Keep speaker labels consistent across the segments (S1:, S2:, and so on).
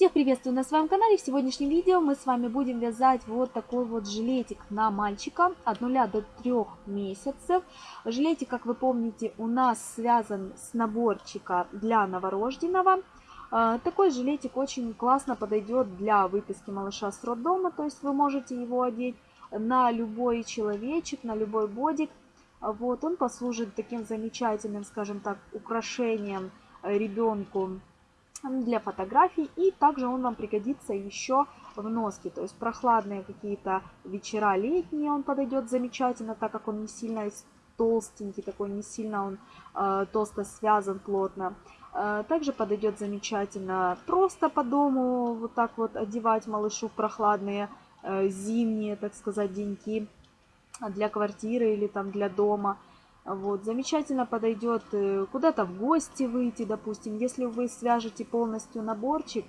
S1: Всех приветствую на своем канале. В сегодняшнем видео мы с вами будем вязать вот такой вот жилетик на мальчика от 0 до 3 месяцев. Жилетик, как вы помните, у нас связан с наборчика для новорожденного. А, такой жилетик очень классно подойдет для выписки малыша с роддома, то есть вы можете его одеть на любой человечек, на любой бодик. Вот он послужит таким замечательным, скажем так, украшением э, ребенку для фотографий. И также он вам пригодится еще в носке. То есть прохладные какие-то вечера летние он подойдет замечательно, так как он не сильно толстенький, такой не сильно он э, толсто связан плотно. Э, также подойдет замечательно просто по дому вот так вот одевать малышу прохладные э, зимние, так сказать, деньки для квартиры или там для дома – вот, замечательно подойдет э, куда-то в гости выйти, допустим. Если вы свяжете полностью наборчик,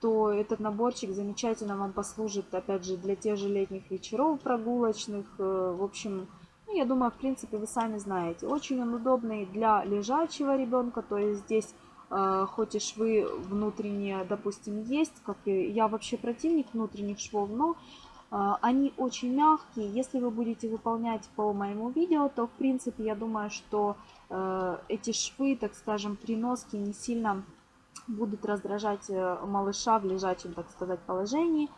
S1: то этот наборчик замечательно вам послужит, опять же, для тех же летних вечеров прогулочных. Э, в общем, ну, я думаю, в принципе, вы сами знаете. Очень он удобный для лежачего ребенка, то есть здесь э, хоть и швы внутренние, допустим, есть, как я вообще противник внутренних швов, но а, они очень мягкие. Если вы будете выполнять по моему видео, то в принципе я думаю, что э, эти швы, так скажем, приноски не сильно будут раздражать э, малыша в лежачем, так сказать, положении.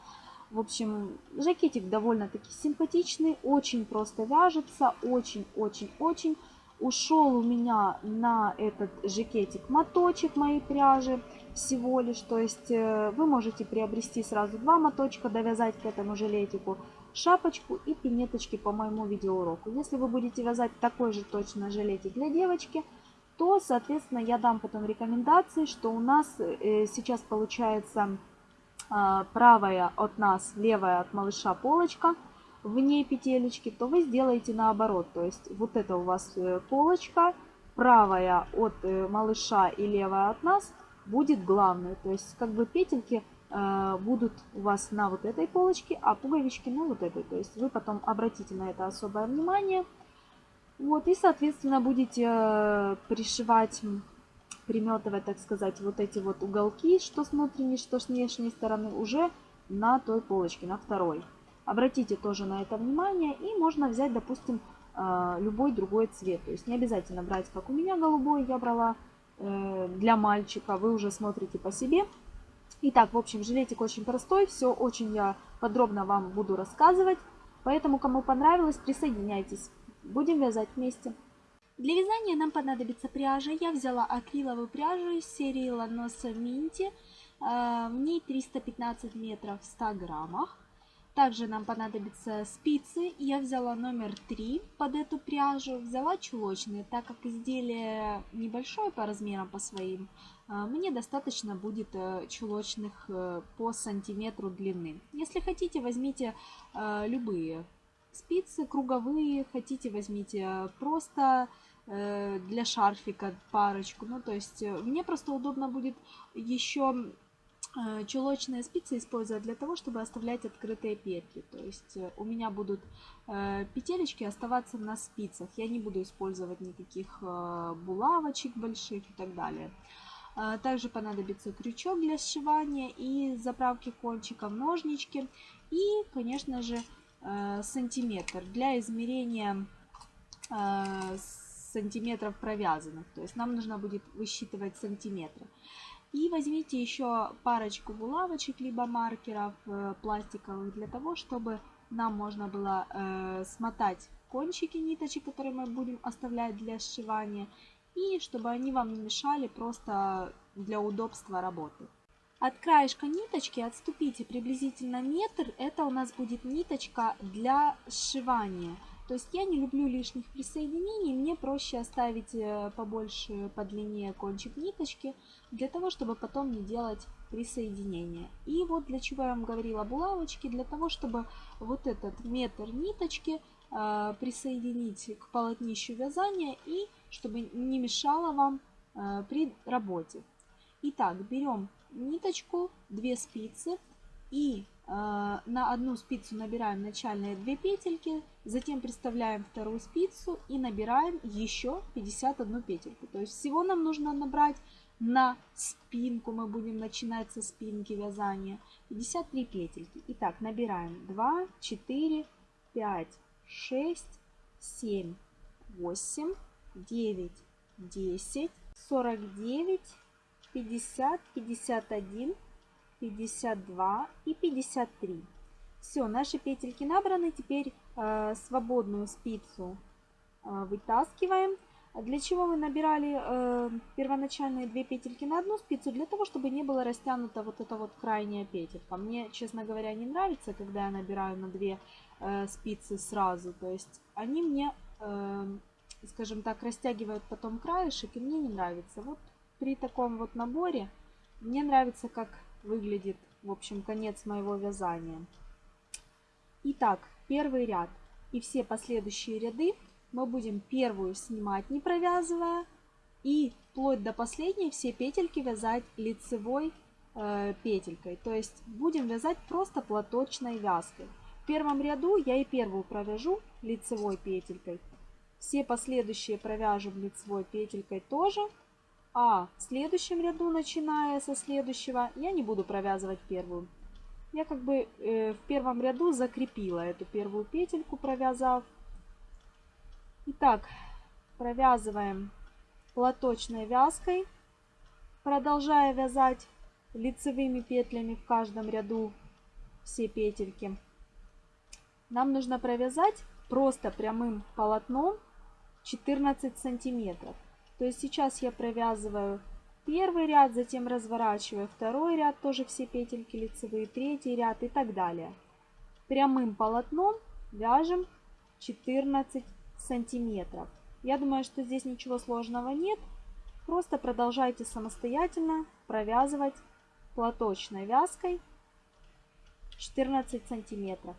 S1: В общем, жакетик довольно-таки симпатичный, очень просто вяжется, очень-очень-очень. Ушел у меня на этот жакетик моточек моей пряжи всего лишь. То есть э, вы можете приобрести сразу два моточка, довязать к этому жилетику шапочку и пинеточки по моему видеоуроку. Если вы будете вязать такой же точно жилетик для девочки, то, соответственно, я дам потом рекомендации, что у нас э, сейчас получается а, правая от нас, левая от малыша полочка – вне петелечки, то вы сделаете наоборот. То есть вот это у вас э, полочка, правая от э, малыша и левая от нас будет главной. То есть как бы петельки э, будут у вас на вот этой полочке, а пуговички на вот этой. То есть вы потом обратите на это особое внимание. Вот, и, соответственно, будете пришивать, приметывать, так сказать, вот эти вот уголки, что с внутренней, что с внешней стороны, уже на той полочке, на второй. Обратите тоже на это внимание. И можно взять, допустим, э, любой другой цвет. То есть не обязательно брать, как у меня голубой я брала э, для мальчика. Вы уже смотрите по себе. Итак, в общем, жилетик очень простой. Все очень я подробно вам буду рассказывать. Поэтому, кому понравилось, присоединяйтесь. Будем вязать вместе. Для вязания нам понадобится пряжа. Я взяла акриловую пряжу из серии Ланоса Минти. Э, в ней 315 метров в 100 граммах. Также нам понадобятся спицы. Я взяла номер 3 под эту пряжу. Взяла чулочные, так как изделие небольшое по размерам по своим. А, мне достаточно будет э, чулочных э, по сантиметру длины. Если хотите, возьмите э, любые спицы, круговые. Хотите, возьмите просто для шарфика парочку. Ну, то есть мне просто удобно будет еще Э, Чулочные спицы использую для того, чтобы оставлять открытые петли. То есть э, у меня будут э, петелечки оставаться на спицах. Я не буду использовать никаких булавочек больших и так далее. Также понадобится крючок для сшивания и заправки кончиков ножнички. И, конечно же, сантиметр для измерения сантиметров провязанных. То есть нам нужно будет высчитывать сантиметры. И возьмите еще парочку булавочек, либо маркеров э, пластиковых, для того, чтобы нам можно было э, смотать кончики ниточек, которые мы будем оставлять для сшивания, и чтобы они вам не мешали просто для удобства работы. От краешка ниточки отступите приблизительно метр, это у нас будет ниточка для сшивания – то есть я не люблю лишних присоединений, мне проще оставить э, побольше по длине кончик ниточки, для того, чтобы потом не делать присоединения. И вот для чего я вам говорила булавочки, для того, чтобы вот этот метр ниточки э, присоединить к полотнищу вязания и чтобы не мешало вам э, при работе. Итак, берем ниточку, две спицы и Э, на одну спицу набираем начальные 2 петельки, затем приставляем вторую спицу и набираем еще 51 петельку. То есть всего нам нужно набрать на спинку, мы будем начинать со спинки вязания, 53 петельки. Итак, набираем 2, 4, 5, 6, 7, 8, 9, 10, 49, 50, 51, 52 и 53. Все, наши петельки набраны. Теперь э, свободную спицу э, вытаскиваем. Для чего мы набирали э, первоначальные две петельки на одну спицу? Для того, чтобы не было растянута вот эта вот крайняя петелька. Мне, честно говоря, не нравится, когда я набираю на две э, спицы сразу. То есть они мне, э, скажем так, растягивают потом краешек, и мне не нравится. Вот при таком вот наборе мне нравится, как выглядит, в общем, конец моего вязания. Итак, первый ряд и все последующие ряды мы будем первую снимать, не провязывая, и вплоть до последней все петельки вязать лицевой э, петелькой. То есть будем вязать просто платочной вязкой. В первом ряду я и первую провяжу лицевой петелькой. Все последующие провяжем лицевой петелькой тоже. А в следующем ряду, начиная со следующего, я не буду провязывать первую. Я как бы э, в первом ряду закрепила эту первую петельку, провязав. Итак, провязываем платочной вязкой, продолжая вязать лицевыми петлями в каждом ряду все петельки. Нам нужно провязать просто прямым полотном 14 сантиметров. То есть сейчас я провязываю первый ряд, затем разворачиваю второй ряд, тоже все петельки лицевые, третий ряд и так далее. Прямым полотном вяжем 14 сантиметров. Я думаю, что здесь ничего сложного нет. Просто продолжайте самостоятельно провязывать платочной вязкой 14 сантиметров.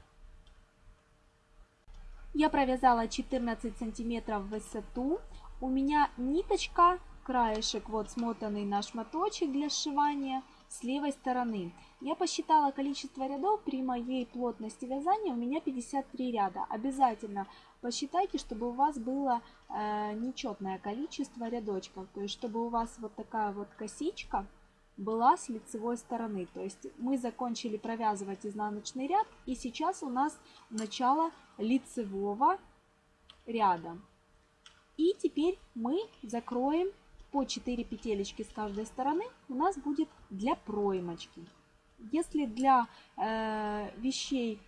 S1: Я провязала 14 сантиметров в высоту у меня ниточка, краешек вот смотанный на шматочек для сшивания с левой стороны. Я посчитала количество рядов при моей плотности вязания, у меня 53 ряда. Обязательно посчитайте, чтобы у вас было э, нечетное количество рядочков, то есть чтобы у вас вот такая вот косичка была с лицевой стороны. То есть мы закончили провязывать изнаночный ряд и сейчас у нас начало лицевого ряда. И теперь мы закроем по 4 петелечки с каждой стороны. У нас будет для проймочки. Если для э, вещей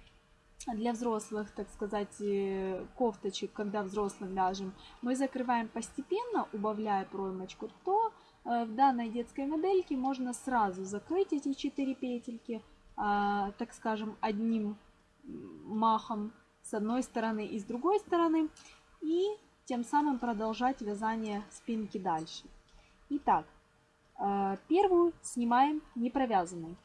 S1: для взрослых, так сказать, э, кофточек, когда взрослым вяжем, мы закрываем постепенно, убавляя проймочку, то э, в данной детской модельке можно сразу закрыть эти 4 петельки, э, так скажем, одним махом с одной стороны и с другой стороны. И тем самым продолжать вязание спинки дальше. Итак, э, первую снимаем непровязанной.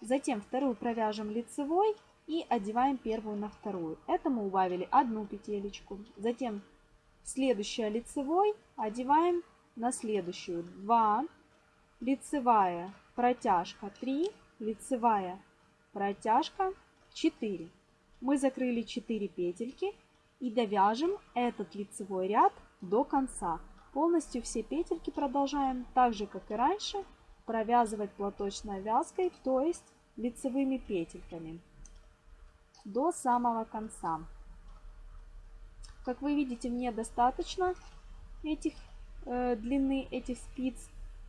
S1: Затем вторую провяжем лицевой и одеваем первую на вторую. Это мы убавили одну петелечку. Затем следующая лицевой одеваем на следующую 2, лицевая протяжка 3, лицевая протяжка 4. Мы закрыли 4 петельки и довяжем этот лицевой ряд до конца. Полностью все петельки продолжаем так же, как и раньше, провязывать платочной вязкой, то есть лицевыми петельками до самого конца. Как вы видите, мне достаточно этих э, длины этих спиц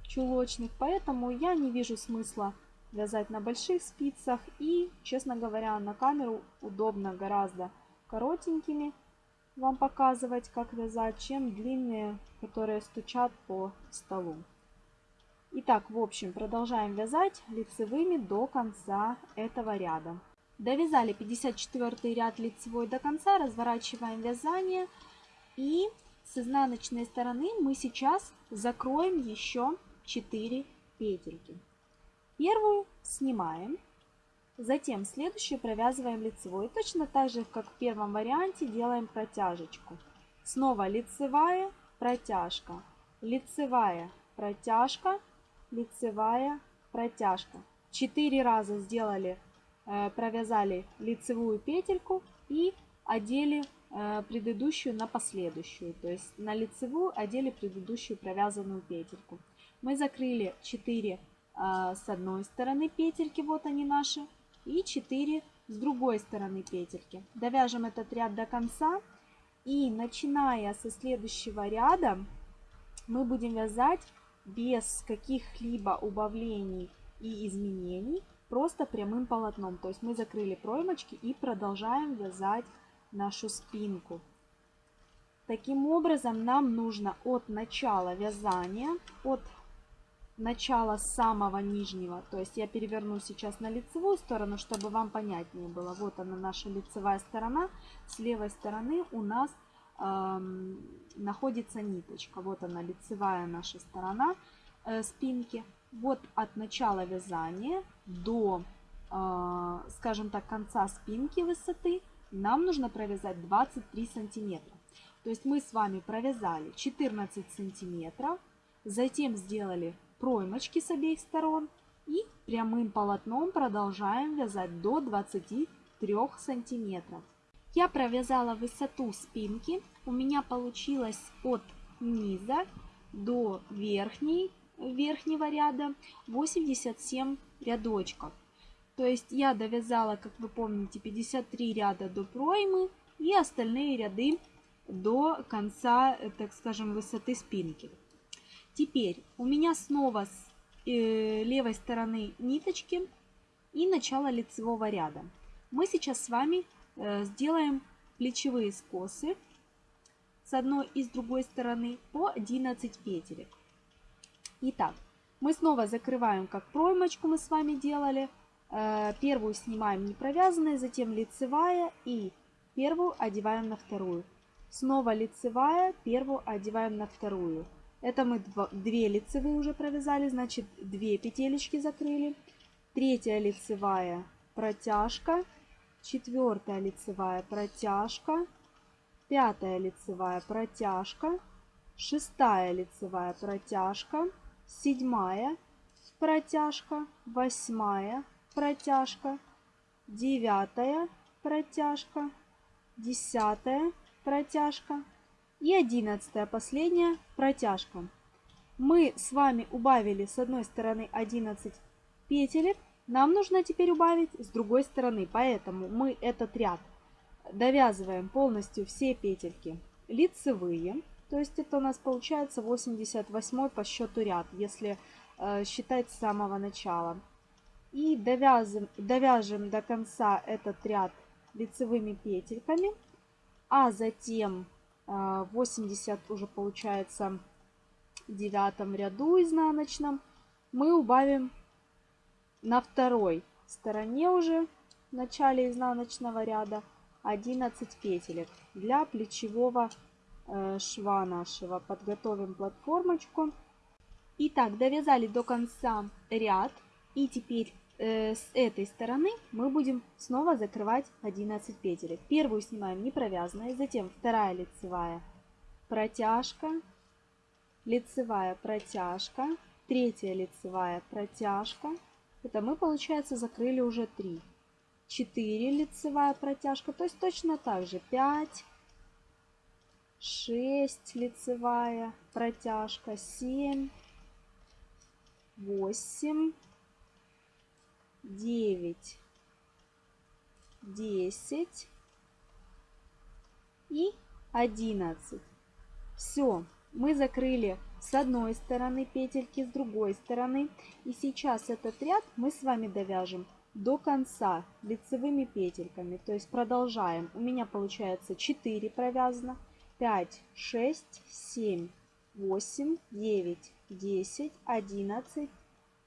S1: чулочных, поэтому я не вижу смысла вязать на больших спицах и, честно говоря, на камеру удобно гораздо коротенькими вам показывать, как вязать, чем длинные, которые стучат по столу. Итак, в общем, продолжаем вязать лицевыми до конца этого ряда. Довязали 54 ряд лицевой до конца, разворачиваем вязание и с изнаночной стороны мы сейчас закроем еще 4 петельки. Первую снимаем Затем следующую провязываем лицевой. точно так же, как в первом варианте, делаем протяжечку. Снова лицевая, протяжка, лицевая, протяжка, лицевая, протяжка. Четыре раза сделали, э, провязали лицевую петельку и одели э, предыдущую на последующую. То есть на лицевую одели предыдущую провязанную петельку. Мы закрыли 4 э, с одной стороны петельки, вот они наши, и 4 с другой стороны петельки. Довяжем этот ряд до конца и начиная со следующего ряда мы будем вязать без каких-либо убавлений и изменений, просто прямым полотном. То есть мы закрыли проймочки и продолжаем вязать нашу спинку. Таким образом нам нужно от начала вязания, от начало самого нижнего. То есть я переверну сейчас на лицевую сторону, чтобы вам понятнее было. Вот она наша лицевая сторона. С левой стороны у нас эм, находится ниточка. Вот она лицевая наша сторона э, спинки. Вот от начала вязания до, э, скажем так, конца спинки высоты нам нужно провязать 23 сантиметра. То есть мы с вами провязали 14 сантиметров, затем сделали проймочки с обеих сторон и прямым полотном продолжаем вязать до 23 сантиметров. Я провязала высоту спинки, у меня получилось от низа до верхней, верхнего ряда 87 рядочков. То есть я довязала, как вы помните, 53 ряда до проймы и остальные ряды до конца, э, так скажем, высоты спинки. Теперь у меня снова с э, левой стороны ниточки и начало лицевого ряда. Мы сейчас с вами э, сделаем плечевые скосы с одной и с другой стороны по 11 петелек. Итак, мы снова закрываем, как проймочку мы с вами делали. Э, первую снимаем не провязанные, затем лицевая и первую одеваем на вторую. Снова лицевая, первую одеваем на вторую. Это мы 2 лицевые уже провязали, значит 2 петелечки закрыли. Третья лицевая протяжка, четвертая лицевая протяжка, пятая лицевая протяжка, шестая лицевая протяжка, седьмая протяжка, восьмая протяжка, девятая протяжка, десятая протяжка, и одиннадцатая, последняя протяжка. Мы с вами убавили с одной стороны 11 петелек, нам нужно теперь убавить с другой стороны, поэтому мы этот ряд довязываем полностью все петельки лицевые, то есть это у нас получается 88 по счету ряд, если э, считать с самого начала. И довязываем, довяжем до конца этот ряд лицевыми петельками, а затем 80 а, уже получается в девятом ряду изнаночном. Мы убавим на второй стороне уже в начале изнаночного ряда 11 петелек для плечевого э, шва нашего. Подготовим платформочку. Итак, довязали до конца ряд и теперь Э, с этой стороны мы будем снова закрывать 11 петелек. Первую снимаем не провязанной, затем вторая лицевая протяжка, лицевая протяжка, третья лицевая протяжка. Это мы, получается, закрыли уже 3. 4 лицевая протяжка, то есть точно так же 5, 6 лицевая протяжка, 7, 8, девять, десять и одиннадцать. Все, мы закрыли с одной стороны петельки, с другой стороны. И сейчас этот ряд мы с вами довяжем до конца лицевыми петельками. То есть продолжаем. У меня получается 4 провязано. 5, 6, 7, 8, 9, 10, 11,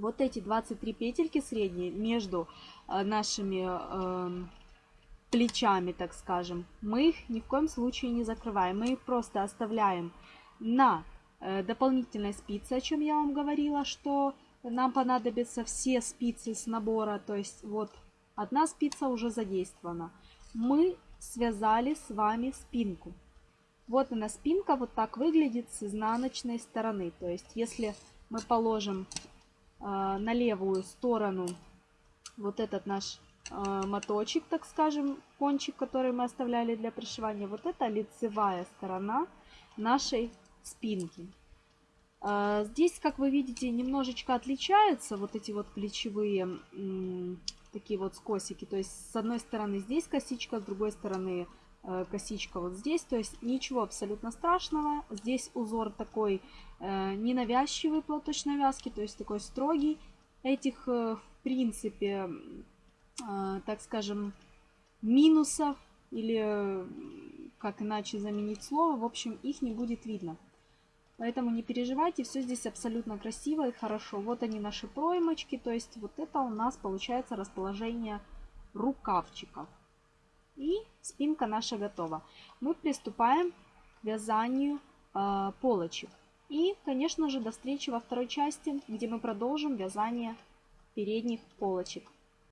S1: вот эти 23 петельки средние между э, нашими э, плечами, так скажем, мы их ни в коем случае не закрываем. Мы их просто оставляем на э, дополнительной спице, о чем я вам говорила, что нам понадобятся все спицы с набора. То есть вот одна спица уже задействована. Мы связали с вами спинку. Вот она спинка, вот так выглядит с изнаночной стороны. То есть если мы положим а, на левую сторону вот этот наш а, моточек, так скажем, кончик, который мы оставляли для пришивания. Вот это лицевая сторона нашей спинки. А, здесь, как вы видите, немножечко отличаются вот эти вот плечевые такие вот скосики. То есть с одной стороны здесь косичка, с другой стороны Э, косичка вот здесь. То есть ничего абсолютно страшного. Здесь узор такой э, ненавязчивый платочной вязки, то есть такой строгий. Этих, э, в принципе, так скажем, минусов или как иначе заменить слово, в общем, их не будет видно. Поэтому не переживайте, все здесь абсолютно красиво и хорошо. Вот они наши проймочки, то есть вот это у нас получается расположение рукавчиков. И спинка наша готова. Мы приступаем к вязанию э, полочек. И, конечно же, до встречи во второй части, где мы продолжим вязание передних полочек.